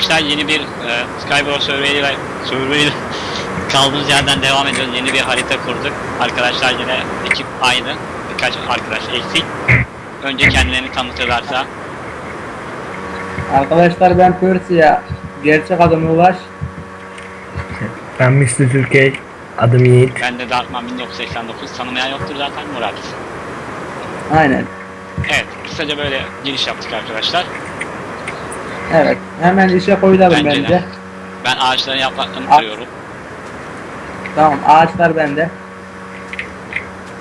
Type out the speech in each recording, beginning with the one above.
arkadaşlar yeni bir e, Skywars Survey'le Survey'le kaldığımız yerden devam ediyoruz. Yeni bir harita kurduk. Arkadaşlar yine ekip aynı. Birkaç arkadaş eksik. Önce kendilerini tanıtırlarsa. Arkadaşlar ben Persia. Gerçek adım Ulaş. Ben Mr. Türkiye, adım Yiğit. Ben de Darkman 1989. Tanımayan yoktur zaten Murat. Aynen. Evet. Kısaca böyle giriş yaptık arkadaşlar. Evet. Hemen işe koyulalım Bence de. bence. Ben ağaçların yapraklarını Al. kırıyorum. Tamam ağaçlar bende.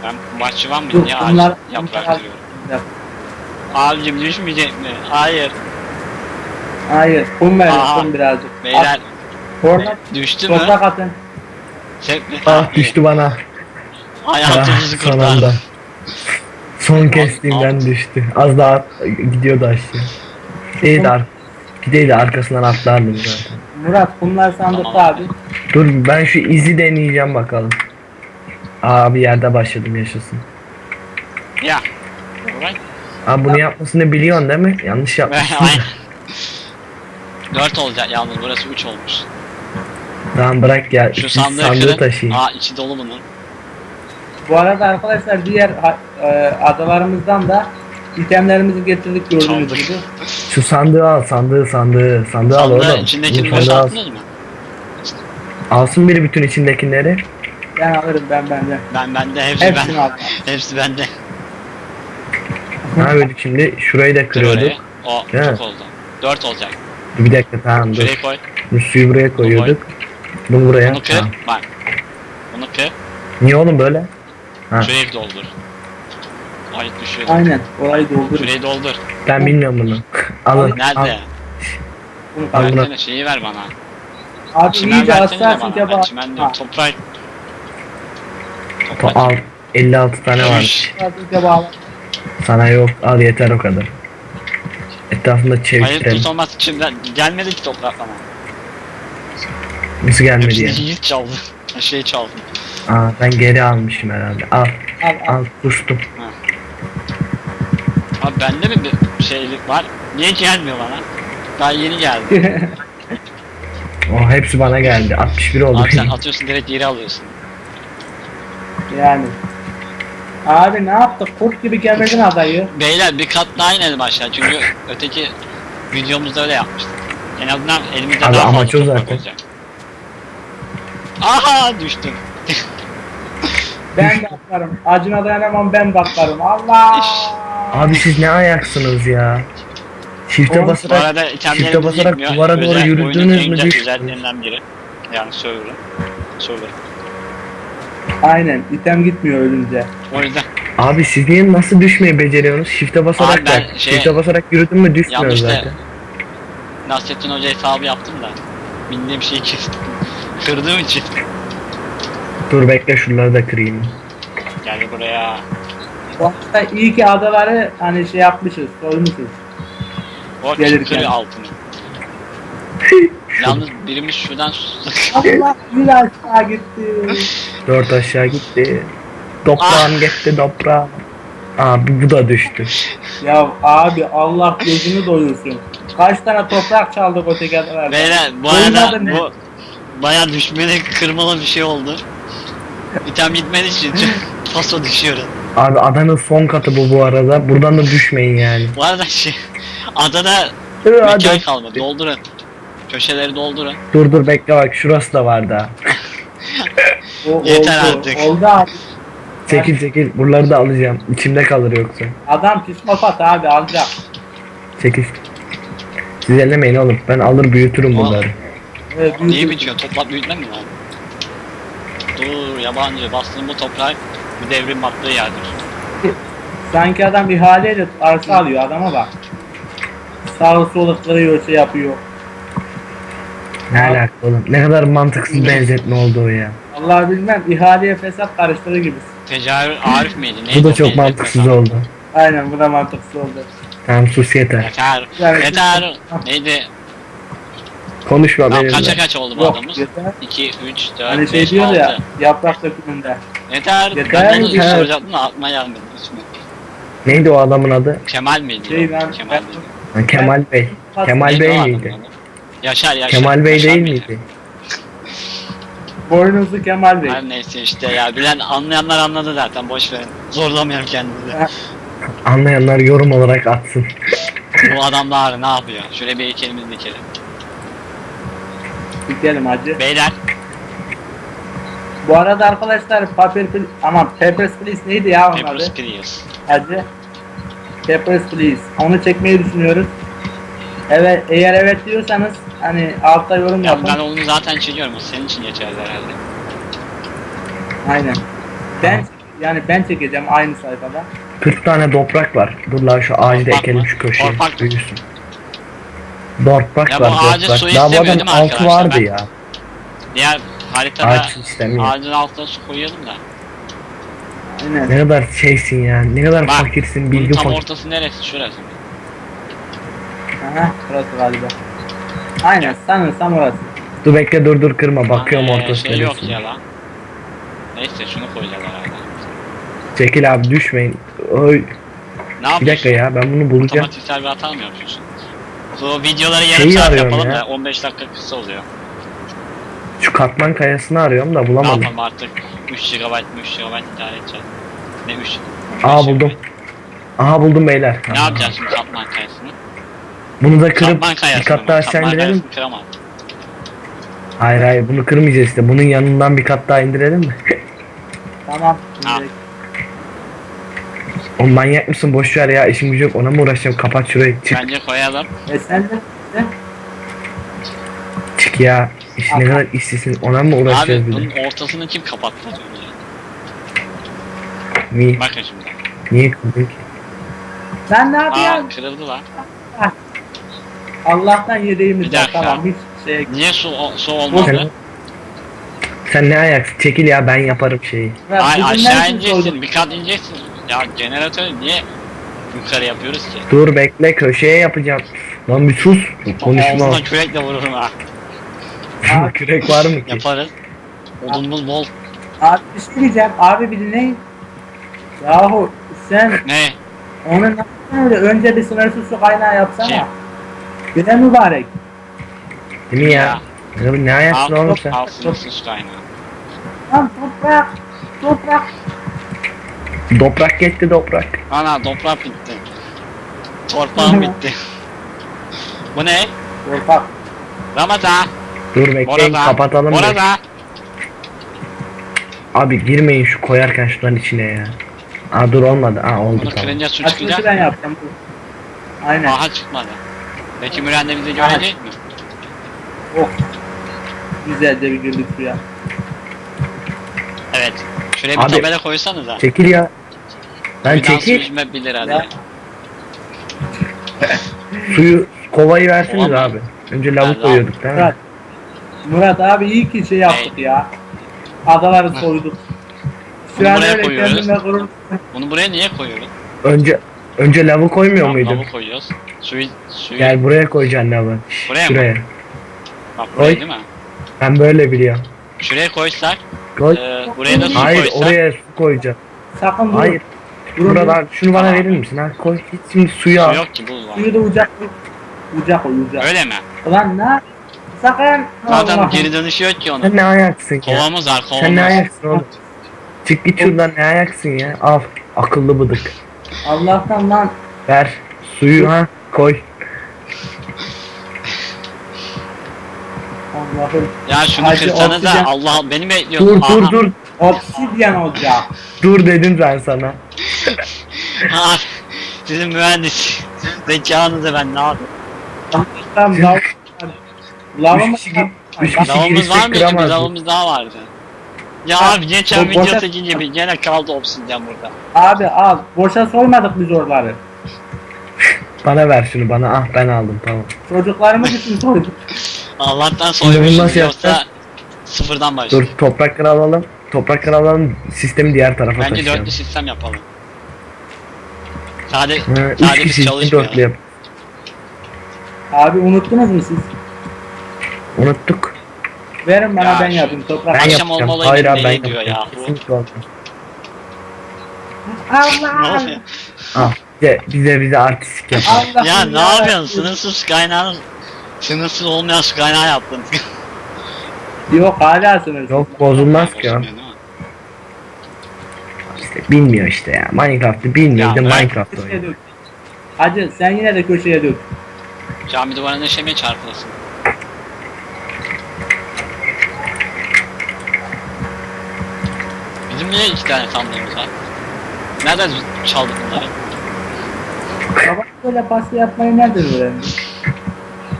Ben bahçıvan mıyım? Niye bunlar ağaç yaprak bunlar- kırıyorum? Yap. Abicim düşmeyecek mi? Hayır. Hayır. Kum verin kum birazcık. Beyler At, Orada düştü mü? toprak atın. Çek mi? Ah düştü bana. Ah, Hayatımızı son kurtardı. Son kestiğimden düştü. Az daha gidiyordu aşağı. De ar Gideydi arkasından atlardım zaten. Murat kumlar sandıkta Tamam. abi. Dur ben şu izi deneyeceğim bakalım. Aa bir yerde başladım yaşasın. Ya. Ulan. Aa bunu yapmasını biliyorsun değil mi? Yanlış yapmışsın. Aynen. 4 olacak yalnız burası 3 olmuş. tamam bırak ya. Şu Şu sandığı, sandığı kırın. taşıyayım. Aa içi dolu bunun. Bu arada arkadaşlar diğer ha- e, adalarımızdan da itemlerimizi getirdik gördüğünüz gibi. Şu sandığı al sandığı sandığı. Sandığı al Sandığı oğlum. içindekini sandığı al. boşalttınız mı? Alsın biri bütün içindekileri. Ben alırım ben bende. Ben bende hepsi Hepsini ben. Hepsi bende. Ne yapıyorduk şimdi? Şurayı da Kır kırıyorduk. orayı. O çok oldu. 4 olacak. Bir dakika tamam dur. Şuraya koy. Bu suyu buraya koyuyorduk. Bunu buraya. Bunu kır. Tamam. Bak. Bunu kır. Niye oğlum böyle? Ha. Şurayı doldur. Ay düşüyor. Aynen. Orayı doldurun. Şurayı doldur. Ben bilmiyorum bunu. Alın. Nerede? Al. Bunu Al bunu. Versene şeyi ver bana. Abi Çimen iyice hassasın ki Ben bak. çimen Ha, diyorum. Toprak. To- Toprak. al. 56 tane var. Sana yok. Al yeter o kadar. Etrafında Hayır çevikten. tut olmaz. Şimdi gelmedi ki toprak bana. Nasıl gelmedi Hepsini ya? Yiğit çaldı. Şey çaldı. Aa ben geri almışım herhalde. Al. Al al. Al kustum. Abi bende mi bir şeylik var? Niye gelmiyor bana? Daha yeni geldi. O hepsi bana geldi. 61 oldu. Abi sen atıyorsun direkt geri alıyorsun. yani. Abi ne yaptık? Kurt gibi kemirdin adayı. Beyler bir kat daha inelim aşağı çünkü öteki videomuzda öyle yapmıştık. En azından elimizde Abi daha fazla toprak zaten. olacak. Aha düştüm. Ben de atlarım. Acına dayanamam ben de atlarım. Allah! Abi siz ne ayaksınız ya? Shift'e basarak itemlerimiz basarak yetmiyor. duvara doğru Özel- yürüdünüz oyunun en mü düştünüz. özelliklerinden biri. Yani server'ın. Server. Aynen. item gitmiyor ölünce. O yüzden Abi siz niye nasıl düşmeyi beceriyorsunuz? Shift'e basarak Abi ben da. şey- Shift'e basarak yürüdün mü düşmüyor yanlış zaten. Nasrettin Hoca hesabı yaptım da. Bildiğim şeyi kestim. Kırdığım için. Dur bekle şunları da kırayım. Gel buraya. Arada iyi ki adaları hani şey yapmışız. Koymuşuz. O Gelirken. altını. Yalnız birimiz şuradan Allah bir aşağı gitti. Dört aşağı gitti. Toprağım gitti toprağım. Abi bu da düştü. ya abi Allah gözünü doyursun. Kaç tane toprak çaldık öteki adalarda. Beyler bu arada ne? bu baya düşmeli kırmalı bir şey oldu. İtem gitmediği için paso düşüyoruz. Abi adanın son katı bu bu arada. Buradan da düşmeyin yani. Bu arada şey adada Dur, mekan hadi. kalmadı. Doldurun. Köşeleri doldurun. dur dur bekle bak şurası da var daha. O, Yeter oldu. artık. Oldu abi. Çekil çekil. Buraları da alacağım. İçimde kalır yoksa. Adam psikopat abi alacak. Çekil. Siz ellemeyin oğlum. Ben alır büyütürüm bunları. Evet, Neyi büyütür. bitiyor? Toprak büyütme mi lan? Dur yabancı bastığın bu toprak bir devrim attığı yerdir. Sanki adam ihaleyle arsa alıyor adama bak. Sağı solu kırıyor şey yapıyor. Ne alaka oğlum? Ne kadar mantıksız benzetme oldu o ya. Allah bilmem ihaleye fesat karıştırır gibi. Tecavüz Arif miydi? Neydi Bu da o çok benzetme mantıksız oldu. Aynen bu da mantıksız oldu. Tamam sus yeter. Yeter. Yani- Yeter. Neydi? Konuşma Tamam, benimle. kaça kaç oldu bu Yok adamız? yeter. 2, 3, 4, Hani şey 5, diyor 6. ya yaprak dökümünde. Yeter. Yeter, Ben de ilk yeter. soracaktım da aklıma gelmedi. İsmi. Neydi o adamın adı? Kemal miydi? Şey o? ben, Kemal ben miydi? Ha, Kemal Bey. Kemal Neydi o Bey adamın miydi? adı? Yaşar Yaşar. Kemal Bey Yaşar değil Bey. miydi? Boynuzlu Kemal Bey. Her neyse işte ya bilen anlayanlar anladı zaten boş verin. Zorlamayalım kendimizi. Anlayanlar yorum olarak atsın. Bu adamlar ne yapıyor? Şöyle bir heykelimizi dikelim. Dikelim hacı. Beyler Bu arada arkadaşlar Paper Please, aman Papers Please neydi ya onun Papers adı? Please. Hacı. Papers Please. Onu çekmeyi düşünüyoruz. Evet, eğer evet diyorsanız hani altta yorum Ya yapın. ben onu zaten çekiyorum. O senin için geçerli herhalde. Aynen. Ben yani ben çekeceğim aynı sayfada. 40 tane toprak var. Dur lan şu ağacı da ekelim mı? şu köşeye. Toprak. Büyüsün. Toprak Ya bu ağacı toprak. su Daha bu istemiyor değil mi altı arkadaşlar? vardı Ben- ya. Diğer haritada Ağaç istemiyor. ağacın altına su koyalım da. Aynen. Ne kadar şeysin ya. Ne kadar Bak, fakirsin. Bunun Bilgi tam fakir. ortası neresi? Şurası? Aha, burası galiba. Aynen, sanırsam orası. Dur bekle dur dur kırma. Bakıyorum Hani ortası Şey yok neresi. ya lan. Neyse şunu koyacağız herhalde. Çekil abi düşmeyin. Oy. Ne Bir yapıyorsun? dakika ya ben bunu bulacağım. Otomatiksel bir hata mı yapıyorsun? Bu videoları yarım Şeyi saat arıyorum yapalım ya. da 15 dakika kısa oluyor. Şu katman kayasını arıyorum da Ne bulamadım. yapalım artık 3 GB 3 GB idare edeceğiz. Ne 3? Aa buldum. Aha buldum beyler. Ne Aa. yapacağız şimdi katman kayasını? Bunu da kırıp Katman bir kayasını kat mı? daha aşağı Katman indirelim. kayasını kıramam. Hayır hayır bunu kırmayacağız işte. Bunun yanından bir kat daha indirelim mi? Tamam. Ha. O manyak mısın boş ver ya işim gücü yok ona mı uğraşacağım kapat şurayı çık Bence koyalım. E sen de de- çık ya İş ne Aha. kadar işsizsin ona mı Abi uğraşacağız bir de bunun ortasını kim kapattı niye, Bakın şimdi. niye kırdın ki Sen ne Aa yapıyorsun? kırıldı lan. Allah'tan yedeğimiz Bir var dakika. tamam hiç şey Niye su, o- su sen, olmadı? sen ne ayaksın çekil ya ben yaparım şeyi Ya Ay bizim aşağı nereden ineceksin, bir kat ineceksin. Ya jeneratörü niye yukarı yapıyoruz ki? dur bekle köşeye yapacağım lan bir sus konuşma Ağzına kürekle vururum ha. kürek var mı ki Yaparız. Odunumuz bol. Abi bir şey diyeceğim abi bir dinleyin. Yahu sen Ne? onu nasıl öyle önce bir sınırsız su kaynağı yapsana. Kim? De mübarek. değil mi ya ne, ne ayaksın oğlum sen al sınırsız kaynağı. Lan toprak. Toprak. Toprak gitti toprak Ana toprak bitti. Torpağım bitti. Bu ne? Toprak. Ramazan. dur bekleyin Orada. kapatalım da. Orada. abi girmeyin şu koyarken şunların içine ya Aa dur olmadı. Aa oldu Bunu tamam. kırınca su Açılışı çıkacak. ben yapacağım. Aynen. Aha çıkmadı. Peki Müren de bizi görecek mi? Oh. Güzelce bir girdik suya. Evet. Şuraya bir Abi- tabela koysanıza. Çekil ya. Ben Bir dans çekil. yüzme 1 lira diye. Ya. Suyu kovayı verseniz mı? abi. Önce lavuk lav- koyuyorduk değil mi? Murat. Murat abi iyi ki şey yaptık ya. Adaları soyduk. Bunu Şu an buraya öyle koyuyoruz. gurur. Bunu buraya niye koyuyoruz? Önce önce lavı koymuyor Tamam, muydun? lavı koyuyoruz. Suyu, suyu. Gel buraya koyacaksın lavı. Şş, Buraya mı? Şuraya. Bak buraya Koy. değil mi? Ben böyle biliyorum. Şuraya koysak, Koy. e, buraya da su Hayır koysak. oraya su koyacaksın. Sakın durun. Hayır. Buradan şunu bana verir misin? Ha koy. Git şimdi suyu Su al. yok ki bu var. Suyu da ucak Ucak o ucak. Öyle mi? Ulan ne? Sakın. Allah'ım. geri dönüşü yok ki onun. Sen ne ayaksın ya? Kovamız var Sen ne kovamız. ayaksın oğlum? Çık git şuradan ne ayaksın ya? Al. Akıllı bıdık. Allah'tan lan. Ver. Suyu ha koy. Allah'ım. Ya şunu Hacı, kırsanıza Allah beni Dur bekliyorsun. dur dur. Obsidyen olacak. Dur dedim ben sana. Ha, sizin mühendis. Zekanızı ben ne yapayım? Allah'tan lav. Lavımı Üç kişi, üç kişi girsek var mıydı? Bir kıramaz. lavımız daha vardı. Ya Ha, abi geçen bo- video boşa- çekince bir gene kaldı obsidyen burada. Abi al. Boşa soymadık biz oraları. Bana ver şunu bana. Ah ben aldım tamam. Çocuklarımız için soyduk. Allah'tan bunu soymuşuz nasıl yoksa yapacağız? sıfırdan Dur başlıyoruz. toprakları alalım. Toprakları alalım. Sistemi diğer tarafa Bence taşıyalım. dörtlü sistem yapalım. Sadece, Hı, Üç sadece biz kişi için çalışmıyor. dörtlü yap. Abi unuttunuz mu siz? Unuttuk. Verin bana Ya ben şu- yapayım toprak. Ben Akşam yapacağım. olmalı Hayır abi ben neyi diyor yapacağım. ya? Kesinlikle olmaz. Ne Allah. oluyor? Ah bize, bize bize artistik yap. Allah ya ne yapıyorsun? Sınırsız kaynağın Sınırsız olmayan su kaynağı yaptın. Yok hala sınırsız. Yok bozulmaz ki o. İşte bilmiyor işte ya. Minecraft'ı bilmiyor. Ya. Minecraft oynuyor. Hacı sen yine de köşeye dök. Cami duvarına şemeye çarpılasın. Bizim niye iki tane sandığımız var? Nereden çaldık bunları? Baba böyle pasta yapmayı nereden öğrendi?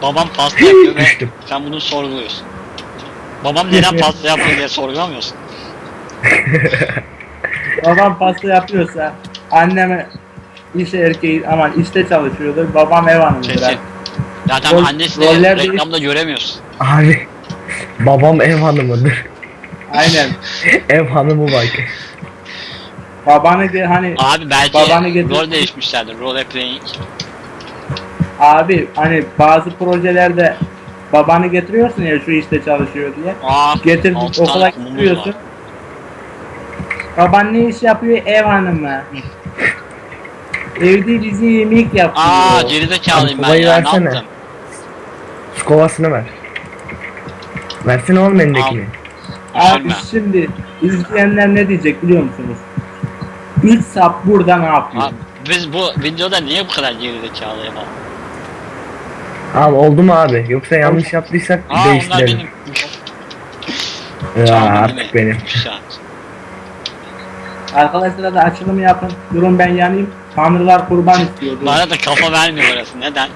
Babam pasta yapıyor ve sen bunu sorguluyorsun. Babam neden pasta yapıyor diye sorgulamıyorsun. Babam pasta yapıyorsa anneme iş erkeği aman işte çalışıyordur. Babam ev hanımıdır. Kesin. Zaten Rol- annesini reklamda göremiyorsun. Abi babam ev hanımıdır. Aynen. ev hanımı bak. Babanı ge- hani Abi belki Babanı getir- rol değişmişlerdir. Role playing. abi hani bazı projelerde babanı getiriyorsun ya şu işte çalışıyor diye. Aa, Getir okula getiriyorsun. var. Baban ne iş yapıyor? Ev hanımı. Evde bizi yemek yapıyor. Aa gerizekalıyım Abi, ben kovayı ya ne versene. yaptım? Kovasını ver. Versene oğlum elindekini. Abi Düşürme. şimdi izleyenler ne diyecek biliyor musunuz? Üç sap burada ne yapıyor? Abi, biz bu videoda niye bu kadar gerizekalı yapalım? Abi oldu mu abi? Yoksa yanlış yaptıysak Aa onlar değiştirelim. benim. Ya artık benim. Arkadaşlar da açılımı yapın. Durun ben yanayım. Tanrılar kurban istiyor. Durun. Bana da kafa vermiyor orası. Neden?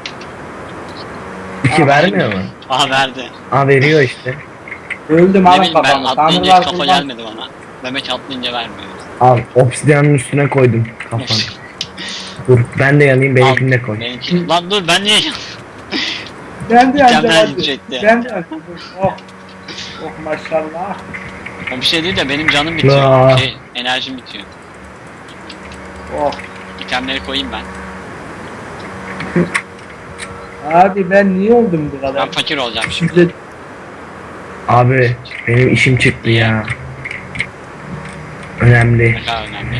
İki Aa, vermiyor mu? Aa verdi. Aa veriyor işte. Öldüm Ne alın bileyim ben kafamı. atlayınca Tanrılar kafa kurban. gelmedi bana. Demek atlayınca vermiyor. Al obsidiyanın üstüne koydum kafanı. Dur ben de yanayım benimkini de koy. Benimki... Lan dur ben niye Ben de Mükemmel hadi. gidecekti. Ben de yandım. Oh. Oh maşallah. O bir şey değil de benim canım bitiyor. Şey, enerjim bitiyor. Oh. İtemleri koyayım ben. Abi ben niye oldum bu kadar? Ben fakir olacağım şimdi. Abi benim işim çıktı ya. Önemli. Ne kadar önemli.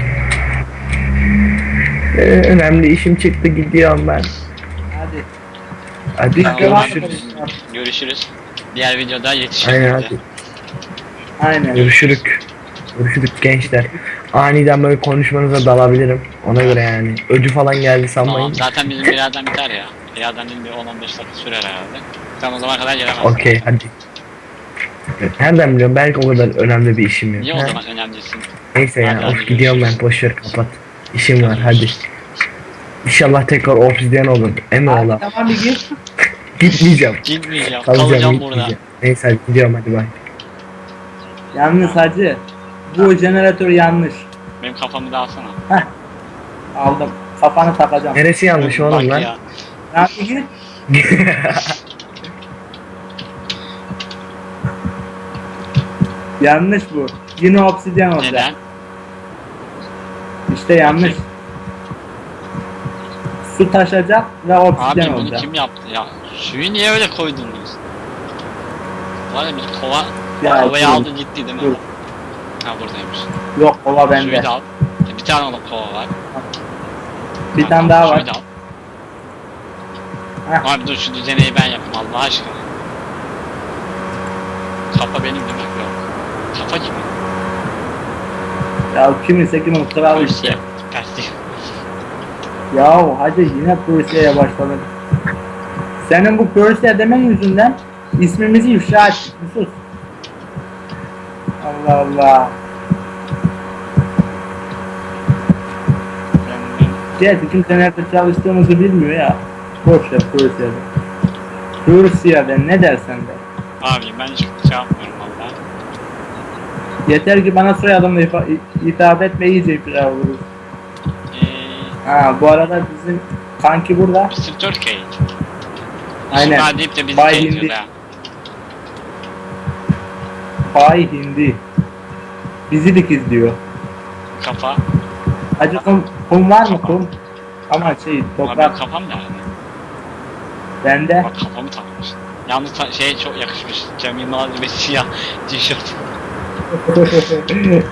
Ee, önemli işim çıktı gidiyorum ben. hadi. Hadi Tamam, görüşürüz. Görüşürüz. Diğer videoda yetişiriz. Aynen bize. hadi. Aynen. Görüşürük. Görüşürük gençler. Aniden böyle konuşmanıza dalabilirim. Ona göre yani. Ödü falan geldi sanmayın. Tamam zaten bizim birazdan biter ya. Birazdan değil bir 10-15 dakika sürer herhalde. Sen o zaman kadar gelemezsin. Okey hadi. Nereden biliyorum? Belki o kadar önemli bir işim yok. Niye o Ha? zaman önemlisin? Neyse Hadi, ya. hadi, Of gidiyorum ben. görüşürüz. Boş ver kapat. İşim var hadi. İnşallah tekrar obsidyen olur. Emi ola. tamam bir git. Gitmeyeceğim. Gitmeyeceğim. Kalacağım Kalacağım burada. Neyse hadi gidiyorum hadi bay. Yalnız hacı. Bu jeneratör yanlış. Benim kafamı da alsana. Aldım. Kafanı takacağım. Neresi yanlış Bak oğlum lan? ya. Ya git. Yanlış bu. Yine obsidyen olacak. Neden? İşte yanlış. Su taşacak ve obsidyen Abi bunu olacak. kim yaptı ya? Suyu niye öyle koydunuz? Var ya bir kova, Ya, kovayı aldı gitti değil mi? Dur. Ha buradaymış. Yok kova Suyu bende. da al. Bir tane alıp kova var. Bir tane daha suyu var. da al. Abi dur şu düzeneyi ben yapayım Allah aşkına. Kafa benim mi? Yok. Kafa kimin? Ya kimin kralı işte. Ya hacı yine Persia'ya başladın. Senin bu Persia demen yüzünden ismimizi ifşa ettik. Sus. Allah Allah. Gerçi kimse nerede çalıştığımızı bilmiyor ya. Boş ver Persia'da. Persia'da ne dersen de. Abi ben hiç şey yapmıyorum valla. Yeter ki bana soyadımla hitap etme iyice ifşa oluruz. Eee... Ha bu arada bizim kanki burada. Mr. Turkey. Aynen. Aynen. deyip de bizi Bay Bay Hindi. Bizi dikiz diyor. Kafa. Hacı kum, kum var mı kum? Ama şey Abi toprak kafam nerede? bende. Bak kafamı takmış. Yalnız ta- şey çok yakışmış. Cem Yılmaz ve siyah tişört.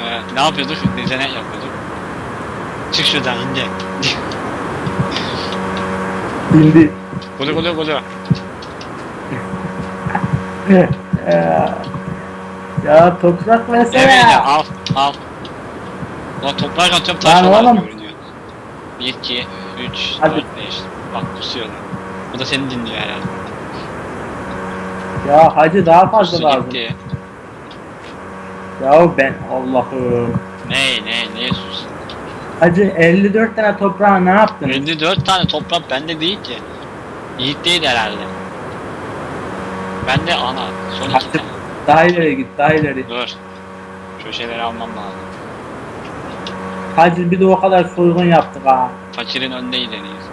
Ee, ne yapıyorduk? Düzenek yapıyorduk. Çık şuradan ince. Hindi. Gulu gulu gulu. Ee, ya toprak versene. Evet ya al al. Ulan toprak atıyorum taş Lan olarak oğlum. görünüyor. 1, 2, 3, Hadi. 4, 5. Bak pusuyor lan. Bu da seni dinliyor herhalde. Ya hacı daha fazla Pusu lazım. gitti. Ya ben Allah'ım. Ne ne ne sus. Hacı 54 tane toprağa ne yaptın? 54 tane toprak bende değil ki. Yiğit değil herhalde. Bende ana. Son iki tane. daha ileri git daha ileri. Dur. Şu şeyleri almam lazım. Hacı bir de o kadar soygun yaptık ha. Fakirin önünde ilerliyiz.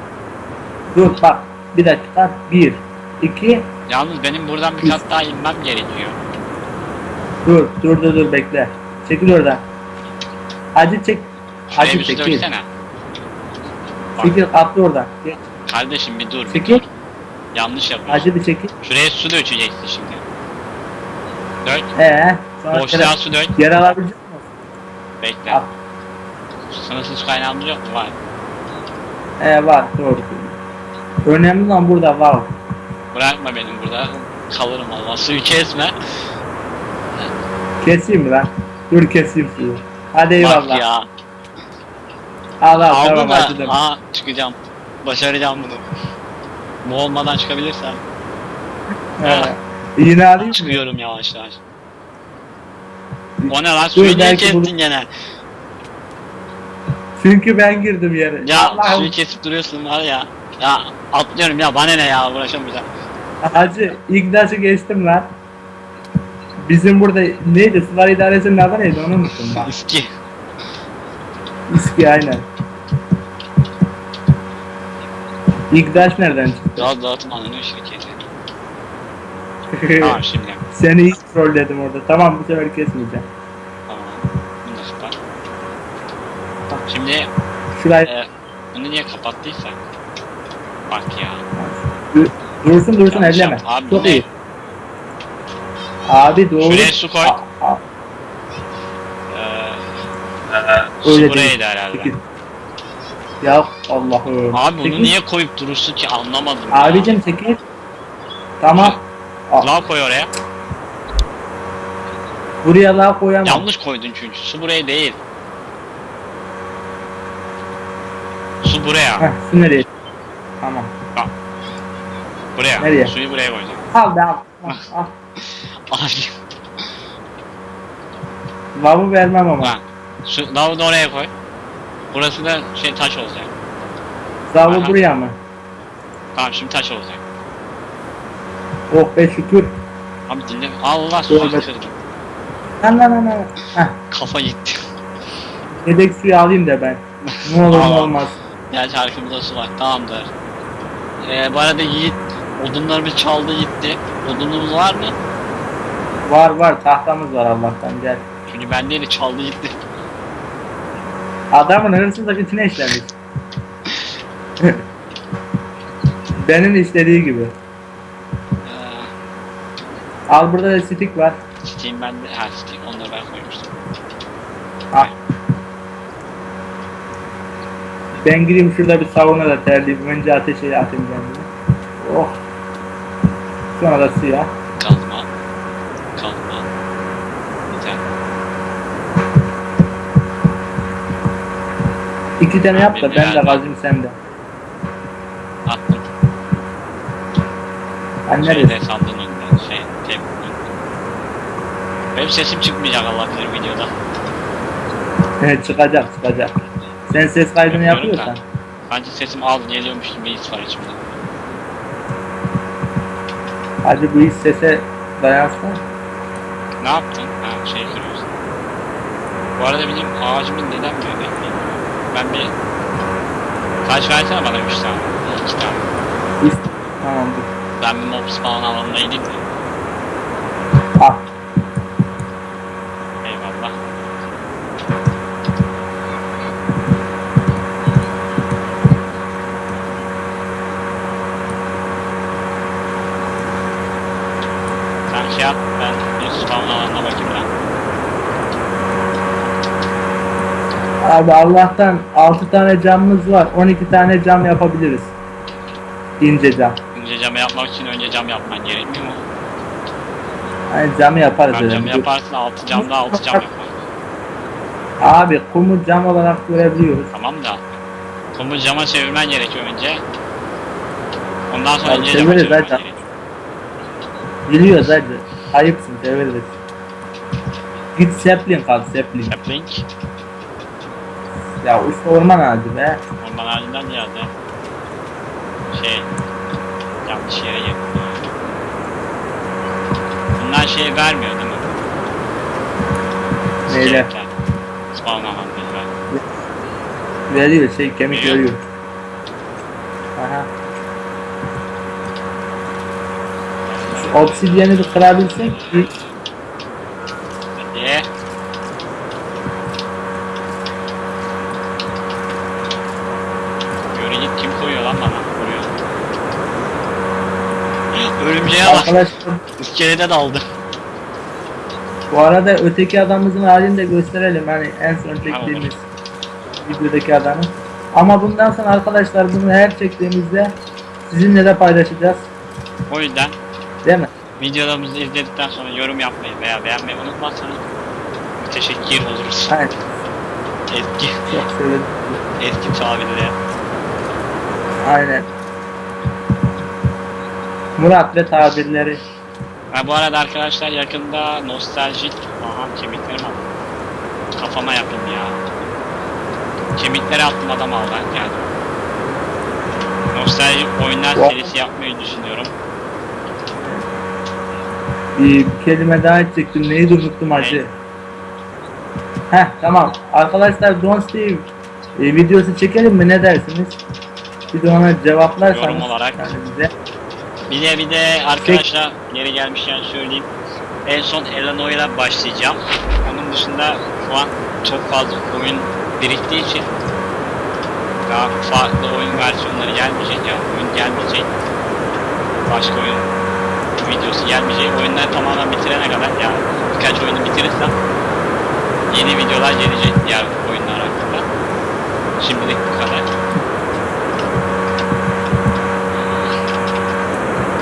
Dur bak bir dakika. Bir, iki, Yalnız benim buradan bir kat daha inmem gerekiyor. dur dur dur dur bekle. Çekil oradan. Hacı çek. Şuraya Hacı bir su çekil. döksene. Bak Çekil atla oradan. Kardeşim bir dur. Bir Çekil. dur. Yanlış yapıyorsun. Hacı bir çekil. Şuraya su dökeceksin şimdi. Dök. Ee, sonra Boşluğa su dök. yer alabilecek misin? Bekle. Al. Sınırsız kaynağımız yok mu? Var. Ee var doğru. Önemli olan burada var. Bırakma benim burada. Kalırım Allah. Suyu kesme. Keseyim mi lan? Dur keseyim suyu. Hadi eyvallah. Bak ya. Al al Aldı tamam da. hadi. Aa çıkacağım. Başaracağım bunu. Bu olmadan çıkabilirsem. He. Yine alayım? Çıkıyorum yavaş yavaş. O ne lan? Suyu niye kestin bunu- gene? Çünkü ben girdim yere. Ya Allah'ım. suyu kesip duruyorsun var ya. Ya atlıyorum ya bana ne ya uğraşamayacağım. Hacı ilk dersi geçtim lan. Bizim burada neydi? Sular idaresinin adı neydi onu unuttum ben. İski. İSKİ aynen. İlk ders nereden çıktı? Gaz dağıtım anonim şirketi. Tamam şimdi. Seni ilk trolledim orada. Tamam bu sefer kesmeyeceğim. Tamam. Bunu da kapat. Şimdi Şurayı e, bunu niye kapattıysa? Bak ya. dursun dursun Yanlış elleme. yap- Abi Çok ne? iyi. Abi doğru. Şuraya su koy. A- a- Ee, su Öyle buraydı herhalde. Ya Allah'ım. Abi bunu Çekil. niye koyup durursun ki anlamadım. Abicim çekil. Tamam. Al. Lav koy oraya. Buraya daha koyamam. Yanlış koydun çünkü. Su buraya değil. Su buraya. Heh, su nereye? Tamam. Buraya. Nereye? Suyu buraya koydum. Al be al. Al, al. Abi. Lavı vermem ama. Lan. Su, lavı da oraya koy. Burası da şey taş olacak. Aha. buraya mı? Tamam şimdi taş olacak. Oh be şükür. Abi dinle. Allah suyu Tövbe. kırdım. Lan lan lan lan. Heh. Kafa gitti. Yedek suyu alayım da ben. Ne olur ne olmaz. Gerçi arkamızda su var. Tamamdır. Ee, bu arada Yiğit odunlarımız çaldı gitti. Odunumuz var mı? Var var tahtamız var Allah'tan gel. Çünkü ben değil çaldı gitti. Adamın hırsızlık içine işlemiş. Benim istediği gibi. Ee, Al burada da stick var. Steam bende. Ha Steam onları ben koymuştum. Al. Ben gireyim şurada bir sauna da terleyeyim. Önce ateşe atayım kendimi. Oh. Sonra da suya. İki tane yap da ben de yani- kazayım sen de. Attım. Ben Şeyde sandığın önünden. Şey. Tep. Benim sesim çıkmayacak Allah bilir videoda. çıkacak çıkacak. Sen ses kaydını Yapıyorum yapıyorsan. Bence sesim az geliyormuş gibi his var içimde. Hadi bu iş sese dayansın. Ne yaptın? Ha şey kırıyorsun. Bu arada benim ağacımın neden böyle? Ben bir... Kaç versene bana 3 tane. 2 tane. İst tamam dur. Ben bir mob spawn alanına gideyim de. Al. Eyvallah. Sen şey yap, ben bir spawn alanına bakayım ben. Abi Allah'tan 6 tane camımız var. 12 tane cam yapabiliriz. İnce cam. İnce cam yapmak için önce cam yapman gerekmiyor mu? Hani camı yaparız dedim. cam yaparsın altı camda altı cam yapar. Abi kumu cam olarak görebiliyoruz. Tamam da kumu cama çevirmen gerekiyor önce. Ondan sonra Abi ince cama çevirmen zaten. gerekiyor. Biliyoruz hadi. Ayıpsın çeviririz. Git sapling al sapling. Sapling, Ya işte orman ağacı be. orman halinden ziyade şey yanlış yere girdim. Bunlar şey vermiyor değil mi? Neyle? Spawn avantajı ver. Veriyor şey kemik Veriyor. Aha. Obsidiyeni bir kırabilsek bir Hadi. Yürü git kim koyuyor lan bana? Koruyor. Örümceğe bak. arkadaşlar İskelede daldı. bu arada öteki adamımızın halini de gösterelim. Hani en son çektiğimiz videodaki adamı. Ama bundan sonra arkadaşlar bunu her çektiğimizde sizinle de paylaşacağız. O yüzden Değil mi? videolarımızı izledikten sonra yorum yapmayı veya beğenmeyi unutmazsanız teşekkür oluruz. Aynen. Eski, Çok sevindim. eski tabirle. Aynen. Murat ve tabirleri. Ha, bu arada arkadaşlar yakında nostaljik aha kemiklerim aldım. Kafama yapayım ya. Kemikleri attım adam aldı yani. Nostaljik oyunlar serisi yapmayı düşünüyorum. Bir kelime daha edecektim. Neydi unuttum acı. Heh tamam. Arkadaşlar Don't Steve e, videosu çekelim mi? Ne dersiniz? Bir de ona cevaplarsanız. Yorum olarak. Yani bize. Bir de bir de arkadaşlar yeri gelmişken söyleyeyim. En son Eleanor'la başlayacağım. Onun dışında şu an çok fazla oyun biriktiği için daha farklı oyun versiyonları gelmeyecek ya. Oyun gelmeyecek. Başka oyun videosu gelmeyecek. Oyunları tamamen bitirene kadar ya birkaç oyunu bitirirsem yeni videolar gelecek diğer oyunlar hakkında. Şimdilik bu kadar.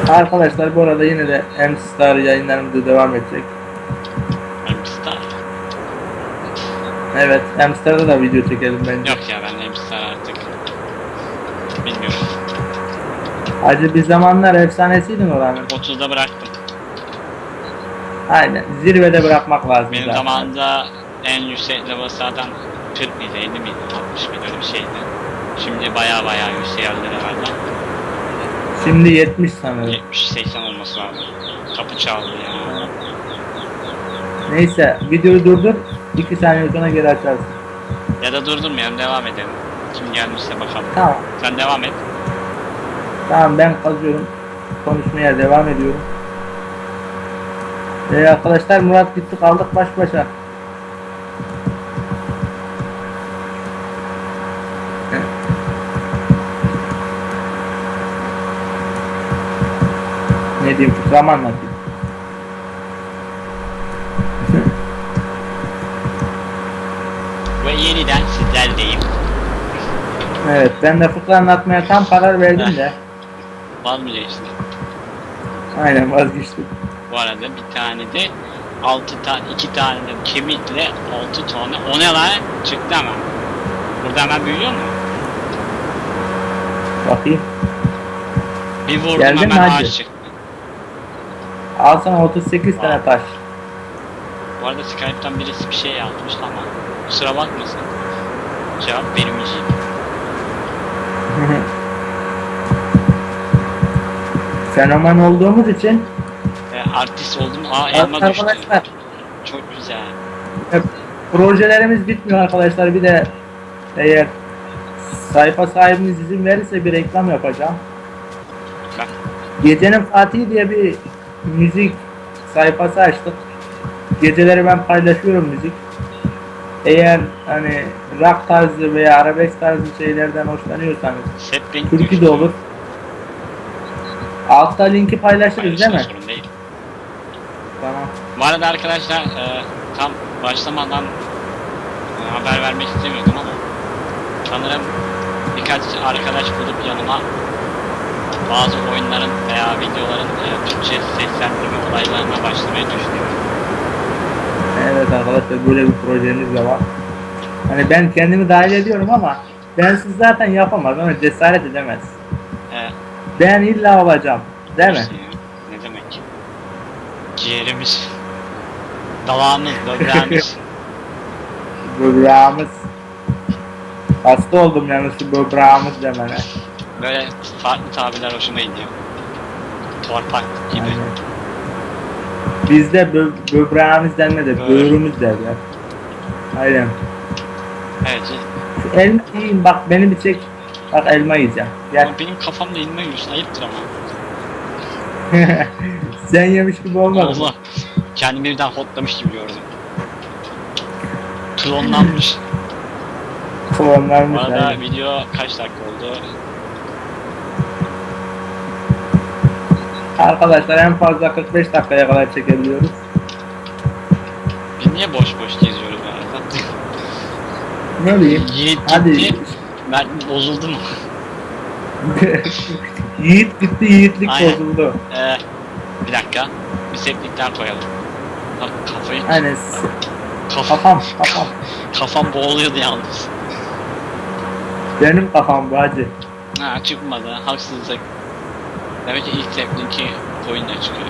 Arkadaşlar bu arada yine de M-Star yayınlarımız devam edecek. I'm Star. Evet M-Star'da da video çekelim bence. Yok ya ben hem Star artık. Bilmiyorum. Hacı bir zamanlar efsanesiydin oranın. 30'da bıraktım. Aynen. Zirvede bırakmak lazım. Benim zaten. zamanımda en yüksek level zaten 40 mıydı, 50 miydi, 60 mıydı öyle bir şeydi. Şimdi baya baya yükseldi herhalde. Şimdi 70 sanırım. 70-80 olması lazım. Kapı çaldı ya. Neyse videoyu durdur. 2 saniye sonra geri açarsın. Ya da durdurmayalım devam edelim. Kim gelmişse bakalım. Tamam. Sen devam et. Tamam ben kazıyorum. Konuşmaya devam ediyorum. Ee, arkadaşlar Murat gitti kaldık baş başa. Ne diyeyim mı anlatayım? Ve yeniden sizlerleyim. Evet ben de fıkra anlatmaya tam karar verdim de. Vazgeçtim. Aynen vazgeçtim. Bu arada bir tane de 6 tane 2 tane de kemikle 6 tane o ne lan çıktı hemen. Burada hemen büyüyor mu? Bakayım. Bir vurdum Geldin hemen ağaç çıktı. Al sana 38 tane taş. Bu arada Skype'tan birisi bir şey yazmış ama kusura bakmasın. Cevap vermeyeceğim. Fenomen olduğumuz için Ve artist oldum. Aa elma düştü. arkadaşlar Çok güzel. hep projelerimiz bitmiyor arkadaşlar. Bir de eğer sayfa sahibiniz izin verirse bir reklam yapacağım. Bak. Gecenin Fatih diye bir müzik sayfası açtık. Geceleri ben paylaşıyorum müzik. Eğer hani rock tarzı veya arabesk tarzı şeylerden hoşlanıyorsanız türkü de olur. Altta linki paylaşırız değil mi? Sorun değil. Tamam. Bu arada arkadaşlar e, tam başlamadan e, haber vermek istemiyordum ama sanırım birkaç arkadaş bulup yanıma bazı oyunların veya videoların e, Türkçe seslendirme olaylarına başlamayı düşünüyorum. Evet arkadaşlar böyle bir projemiz de var. Hani ben kendimi dahil ediyorum ama ben siz zaten yapamaz ama cesaret edemez. E, Ben illa olacağım. Değil mi? Ne demek? Ciğerimiz, dalağımız, böbreğimiz. Böbreğimiz. Hasta oldum yalnız şu böbreğimiz demene. Böyle farklı tabirler hoşuma gidiyor. Torpak gibi. Aynen. Bizde bö böbreğimiz Evet. böğrümüz derler. Aynen. Evet. Şu elma yiyeyim bak beni bir çek. Bak elma yiyeceğim. Gel. Ama benim kafamda inme yiyorsun. Ayıptır ama. Sen yemiş gibi olmadın. mı? Allah. Kendimi birden hotlamış gibi gördüm. Klonlanmış. Klonlarmış. Bu arada aynen. video kaç dakika oldu? Arkadaşlar en fazla 45 dakikaya kadar çekebiliyoruz. Biz niye boş boş geziyoruz bu arada? Ne bileyim. Yiğit Hadi. gitti. Ben bozuldum. Yiğit gitti, yiğitlik Aynen. bozuldu. Ee, bir dakika. Bir seplikler koyalım. Bak kafayı... Aynen. Kafam, Kafam, kafam. kafam boğuluyordu yalnız. Benim kafam bu hacı. Ha çıkmadı. Haksızlık. Demek ki ilk seplinki koyunla çıkıyor.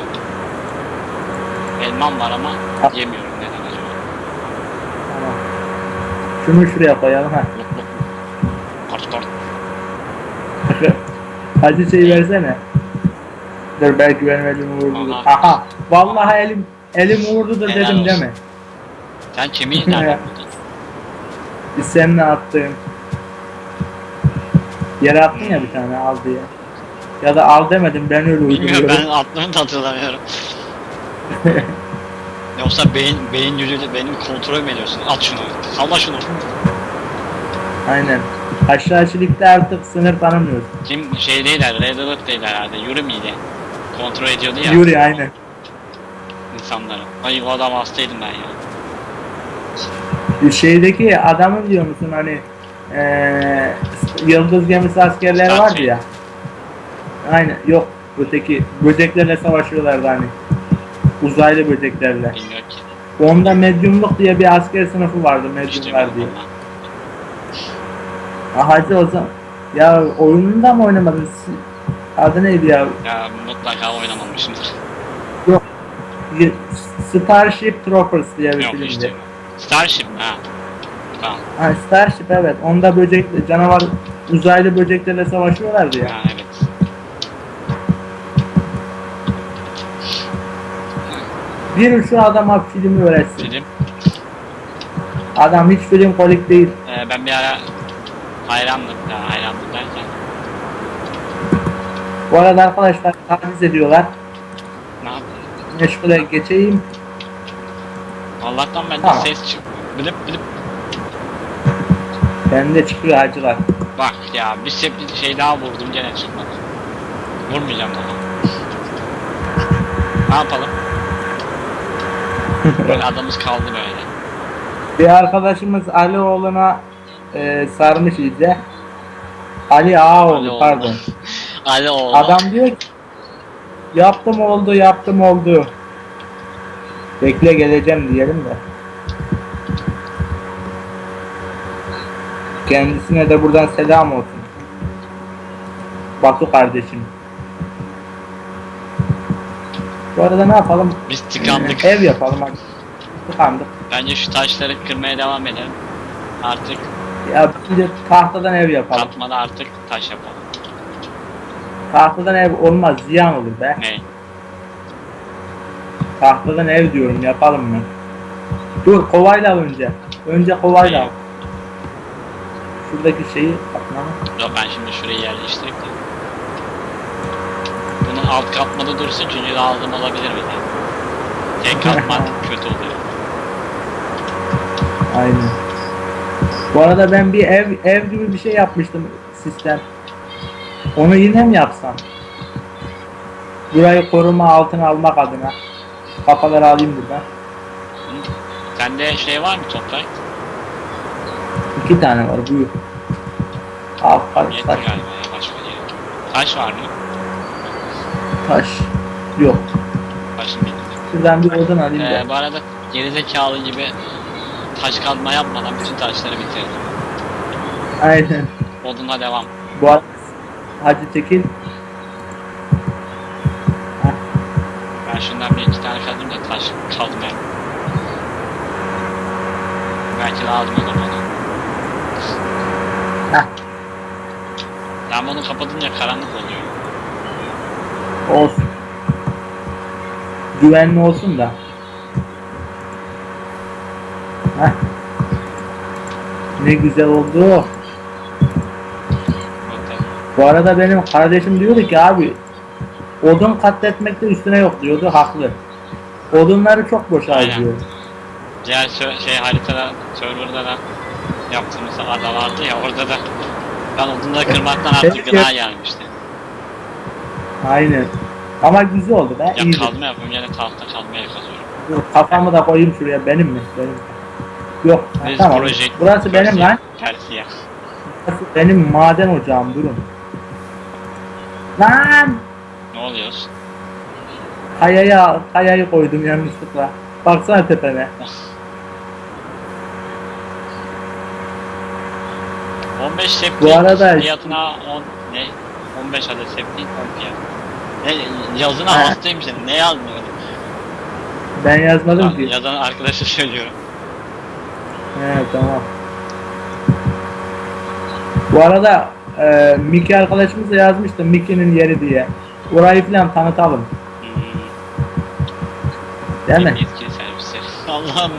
Elmam var ama Ha. yemiyorum neden acaba? Tamam. Şunu şuraya koyalım ha. Kort kort. Hacı şey versene. Dur belki benim elim uğurludur. Aha. Vallahi elim elim uğurludur Helal dedim olsun. deme. Sen kemiği nereden buldun? Biz seninle attığım. Yere attın ya bir tane al diye. Ya da al demedim ben öyle Bilmiyorum uyduruyorum. ben attığımı da hatırlamıyorum. Yoksa beyin, beyin gücüyle benim kontrol mü ediyorsun? At şunu. Salla şunu. Aynen. Aşağıçılıkta artık sınır tanımıyoruz. Kim şey değiller, Red Alert değil herhalde. Yuri miydi? Kontrol ediyordu ya Yuri aynen. insanları. Ay o adam hastaydım ben ya. Şeydeki adamın diyor musun hani eee Yıldız gemisi askerleri vardı ya. Aynen yok öteki böceklerle savaşıyorlardı hani. Uzaylı böceklerle. Bilmiyorum ki. Onda medyumluk diye bir asker sınıfı vardı medyumlar diye. Ah hacı o zaman. Ya oyununda mı oynamadın? Adı neydi ya? Ya mutlaka oynamamışımdır. Y- Starship Troopers diye bir Yok filmdi. işte. Starship ha. Tamam. Ha, Starship evet. Onda böcek, canavar uzaylı böceklerle savaşıyorlardı ya. Ha evet. Bir şu adama filmi öğretsin. Film. Adam hiç film kolik değil. Ee, ben bir ara hayrandım. Ya hayrandım derken. Bu arada arkadaşlar taciz ediyorlar. Ne yapayım? Meşgule geçeyim. Allah'tan bende Tamam. ses çıkmıyor. Bilip bilip. Bende çıkıyor hacılar. Bak ya bir sepli şey daha vurdum gene çıkmadı. Vurmayacağım daha. Ne yapalım? Böyle adamız kaldı böyle. Bir arkadaşımız Ali oğluna e, sarmış iyice. Ali Ağaoğlu Ali oğlu. pardon. Ali oğlu. Adam diyor ki yaptım oldu yaptım oldu. Bekle geleceğim diyelim de. Kendisine de buradan selam olsun. Batu kardeşim. Bu arada ne yapalım? Biz tıkandık. Ev yapalım hadi. Tıkandık. Bence şu taşları kırmaya devam edelim. Artık Ya bir tahtadan ev yapalım. katmada artık taş yapalım. Tahtadan ev olmaz ziyan olur be. Ne? Tahtadan ev diyorum yapalım mı? Dur kovayla önce. Önce kovayla. Şuradaki şeyi atmamı. Yok ben şimdi şurayı yerleştireyim de. Alt katmada dursun çünkü lazım olabilir bize. Tek katman kötü oluyor. Aynen. Bu arada ben bir ev ev gibi bir şey yapmıştım sistem. Onu yine mi yapsam? Burayı koruma altına almak adına. Kafaları alayım buradan. Sende şey var mı toprak? İki tane var buyur. Al kardeş Yeter taş. galiba ya başka gerek. Taş var mı? Taş. Yok. Başım bitti. Şuradan bir odun alayım. Ee, bu arada gerizekalı gibi taş kazma yapmadan bütün taşları bitirdim. Aynen. Odunla devam. Bu arada Hacı Tekil Ben şundan bir iki tane kazdım da taş kazmayayım. Belki lazım olur bana. Heh. Ben bunu kapatınca karanlık oluyor. Olsun. Güvenli olsun da. Heh. Ne güzel oldu. Bu arada benim kardeşim diyordu ki abi odun katletmekte üstüne yok diyordu haklı. Odunları çok boş harcıyor. Diğer şey haritada, serverda da yaptığımız ada vardı ya orada da ben odunları kırmaktan artık gına gelmişti. Aynen. Ama güzel oldu be. Ya iyiydi. kazma yapıyorum yine tahta kazmaya kazıyorum. Dur, Kafamı da koyayım şuraya benim mi? Benim. Yok. ha, Biz tamam. proje- Burası benim lan. Tersi ya. Burası benim maden ocağım durun. Lan! Ne oluyoruz? Kayaya, kayayı koydum yanlışlıkla. Baksana tepene. 15 septik Bu arada- fiyatına 10 ne? 15 adet septik 10 fiyat. Ne yazına hastayım senin. Ne yazmıyordun? Ben yazmadım ki. Yazan arkadaşa söylüyorum. He tamam. Bu arada e, Miki arkadaşımız da yazmıştı Miki'nin yeri diye. Orayı falan tanıtalım. Hmm, Değil mi? Yetkili servisler. Allah'ım.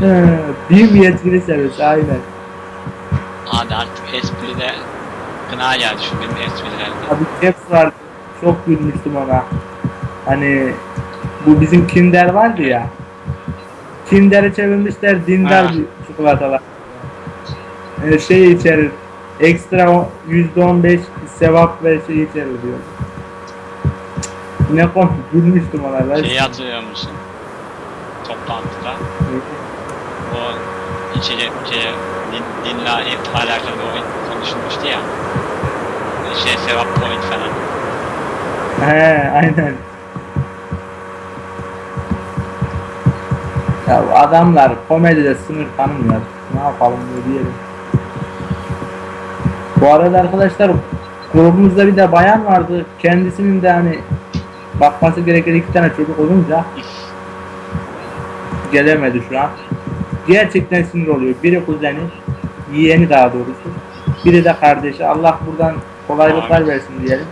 He, BİM yetkili servis aynen. Hadi artık espride gına geldi şu benim esprilerde. Abi Caps vardı. Çok gülmüştüm ona. Hani bu bizim Kinder vardı ya. Kinder'i çevirmişler dindar Ha. çikolatalar. Yani şey içerir. Ekstra o- %15 sevap ve şey içerir diyor. Ne komik gülmüştüm ona ben. Şeyi hatırlıyor musun? Toplantıda o içeri, şey, din, dinle alakalı oyun konuşulmuştu ya. Şey sevap point falan. He aynen. Ya adamlar komedide sınır tanımıyor. Ne yapalım diye diyelim. Bu arada arkadaşlar grubumuzda bir de bayan vardı. Kendisinin de hani bakması gereken iki tane çocuk olunca gelemedi şu an. Gerçekten sinir oluyor. Biri kuzeni, yeğeni daha doğrusu. Biri de kardeşi. Allah buradan kolaylıklar Amin. versin diyelim.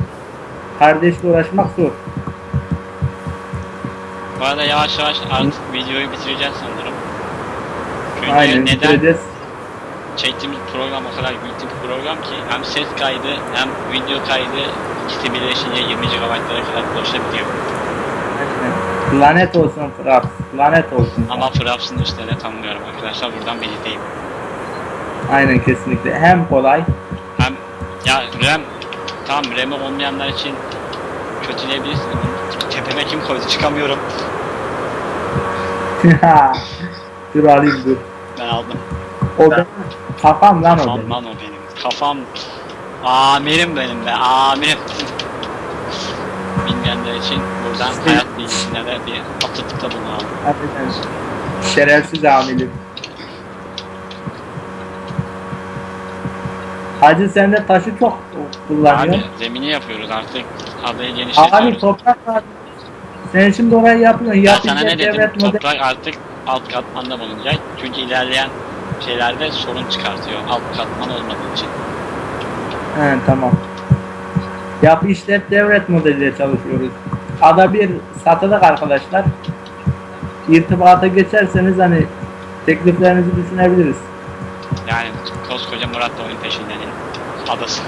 Kardeşle uğraşmak zor. Bu arada yavaş yavaş artık videoyu bitireceğiz sanırım. Çünkü Aynen neden bitireceğiz. çektiğimiz program o kadar büyük bir program ki hem ses kaydı hem video kaydı ikisi birleşince 20 GB'lara kadar ulaşabiliyor. Aynen. Lanet olsun Fraps. Lanet olsun. Ama Fraps'ın üstüne tanımıyorum arkadaşlar buradan belirteyim. Aynen kesinlikle. Hem kolay. Ya RAM tamam RAM'i olmayanlar için kötüleyebilirsin. Tepeme kim koydu çıkamıyorum. dur alayım dur. Ben aldım. O benim kafam lan o Kafam benim. lan o benim. Kafam amirim benim be amirim. Bilmeyenler için buradan hayat bilgisine de bir atıfta bulunalım. Aynen. Şerefsiz amirim. Hacı sen de taşı çok kullanıyorsun. Abi zemini yapıyoruz artık adayı Abi, genişletiyoruz. toprak lazım. Sen şimdi orayı yapıyorsun. Ya sana ne dedim? model. Toprak artık alt katmanda bulunacak. Çünkü ilerleyen şeylerde sorun çıkartıyor. Alt katman olmadığı için. He tamam. Yap işlet devlet modeliyle çalışıyoruz. Ada bir satılık arkadaşlar. İrtibata geçerseniz hani tekliflerinizi düşünebiliriz. Yani koskoca Murat da oyun peşindenin adası.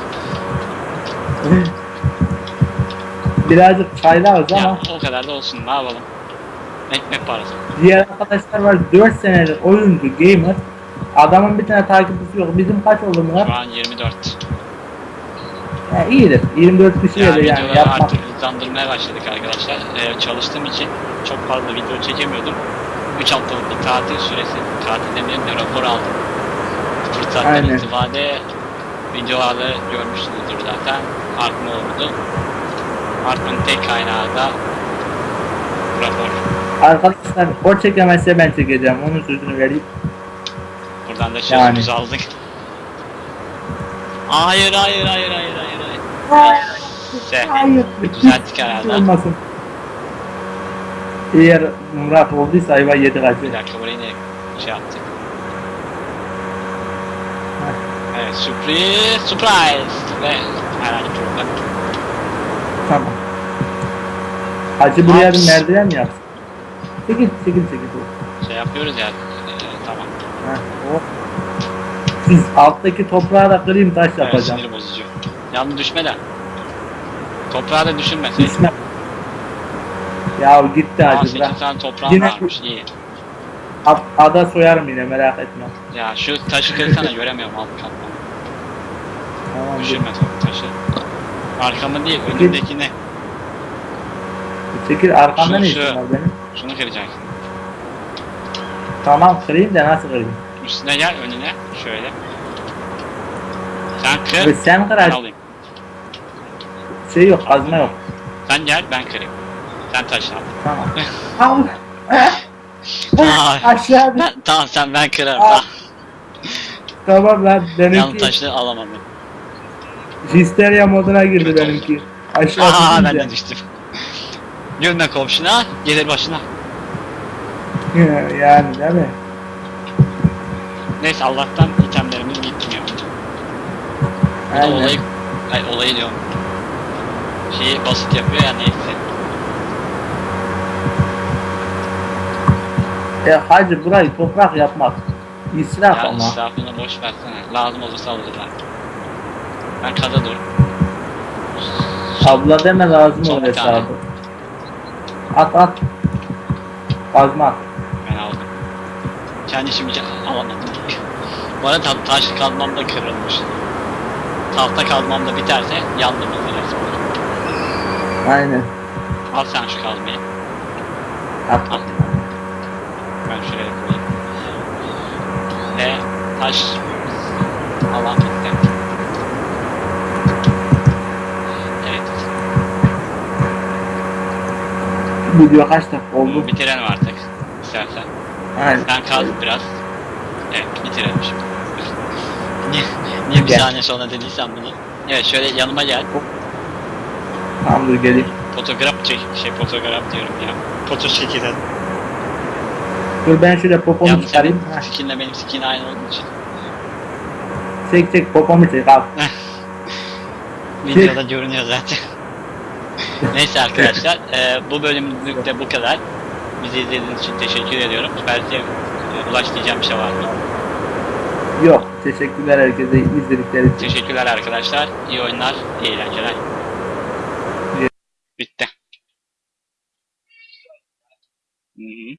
Birazcık çaylarız Ya ama o kadar da olsun ne yapalım. Ekmek parası. diğer arkadaşlar var 4 senedir oyuncu, gamer. Adamın bir tane takipçisi yok. Bizim kaç oldu Murat? Şu an 24. Ya iyidir. 24 kişiye Yani de yani videoları yapmak. artık hızlandırmaya başladık arkadaşlar. Ee, çalıştığım için çok fazla video çekemiyordum. 3 haftalık bir tatil süresi. Tatil demeyelim de rapor aldım. Fırsattan Aynen. itibariyle videolarda görmüşsünüzdür zaten. Artma oldu. Artmanın tek kaynağı da rapor. Arkadaşlar o çekemezse ben çekeceğim. Onun sözünü vereyim. Buradan da Yani. sözümüzü aldık. Hayır hayır hayır hayır hayır hayır. Hayır. düzelttik herhalde. Olmasın. Eğer Murat olduysa ayva yedi Bir kaçı. dakika burayı ne şey yaptık. Evet sürpriz surprise ve herhangi bir problem. Tamam. Hacı buraya bir merdiven mi yapsın? Çekil çekil çekil. Şey yapıyoruz ya. e, tamam. Ha, o. Siz alttaki toprağı da kırayım taş Evet, yapacağım. sinir bozucu. Yalnız düşme de. Toprağa da düşünmeseydin. Düşme. Ya gitti Aa hacı 8 bırak. tane toprağım Yine- varmış iyi. Ada soyarım yine merak etme. Ya şu taşı kırsana göremiyorum alt katman. Düşürme to- taşı. Arkamı değil önündekini. Çekil arkamda ne şu. işin var benim? Şunu kıracaksın. Tamam kırayım da nasıl kırayım? Üstüne gel önüne. Şöyle. Sen kır. Ve sen kır Ben alayım. Şey yok kazma yok. Sen gel ben kırayım. Sen taş al. Tamam. Al. Ay. Aşağı. Ben, tamam sen ben kırarım. Aa, Tamam. Lan Yalnız benimki taşı alamadım. Histeria moduna girdi Kötü benimki. Aşağı Aa ben de düştüm. Gülme komşuna, gelir başına. yani değil mi? Neyse Allah'tan itemlerimiz gitmiyor. Bu da Aynen. olayı, ay, olayı diyorum. Şeyi basit yapıyor ya neyse. E hacı burayı toprak yapmak. İsraf Ya ama. israfını boş versene. Lazım olursa. Ben kada dur. Abla deme lazım Son olur hesabı. At at. Kazma at. Ben aldım. Kendi işimi alamadım. Bu arada ta- taş kazmam da kırılmış. Tahta kazmam da biterse yandım resmen. Aynen. Al sen şu kazmayı. At. Al. Ben şuraya koyayım. Ve taş alan bitti. Evet. Video kaç dakika oldu? Bitirelim artık. İstersen. Aynen. Sen kaz biraz. Evet bitirelim şimdi. niye, niye bir saniye sonra dediysem bunu? Evet şöyle yanıma gel. Tamam dur geleyim. Fotoğraf çek. Şey fotoğraf diyorum ya. Foto çekilen. Dur ben şöyle popomu Yalnız çıkarayım. senin Heh. skinle benim skin aynı olduğu için. Çek çek popomu çek al. Videoda görünüyor zaten. Neyse arkadaşlar, e, bu bölümlük de bu kadar. Bizi izlediğiniz için teşekkür ediyorum. Belki e, Ulaş diyeceğim bir şey var mı? Yok. Teşekkürler herkese izledikleri için. Teşekkürler arkadaşlar. İyi oyunlar, iyi eğlenceler. Bitti. Hı hı.